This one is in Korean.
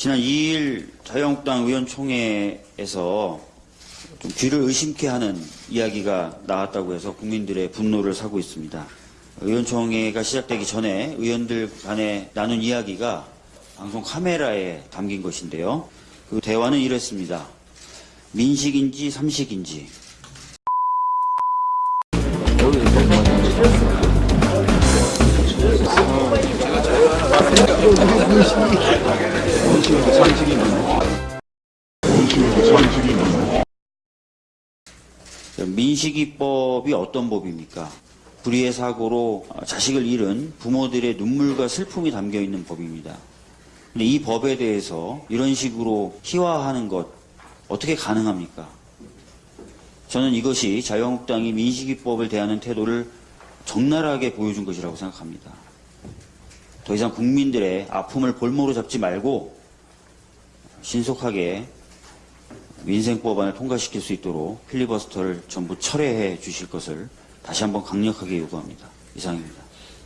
지난 2일 자유한국당 의원총회에서 좀 귀를 의심케 하는 이야기가 나왔다고 해서 국민들의 분노를 사고 있습니다. 의원총회가 시작되기 전에 의원들 간에 나눈 이야기가 방송 카메라에 담긴 것인데요. 그 대화는 이랬습니다. 민식인지 삼식인지 민식이법이 어떤 법입니까? 불의의 사고로 자식을 잃은 부모들의 눈물과 슬픔이 담겨 있는 법입니다. 근데 이 법에 대해서 이런 식으로 희화하는 것 어떻게 가능합니까? 저는 이것이 자유한국당이 민식이법을 대하는 태도를 적나라하게 보여준 것이라고 생각합니다. 더 이상 국민들의 아픔을 볼모로 잡지 말고 신속하게 민생법안을 통과시킬 수 있도록 필리버스터를 전부 철회해 주실 것을 다시 한번 강력하게 요구합니다. 이상입니다.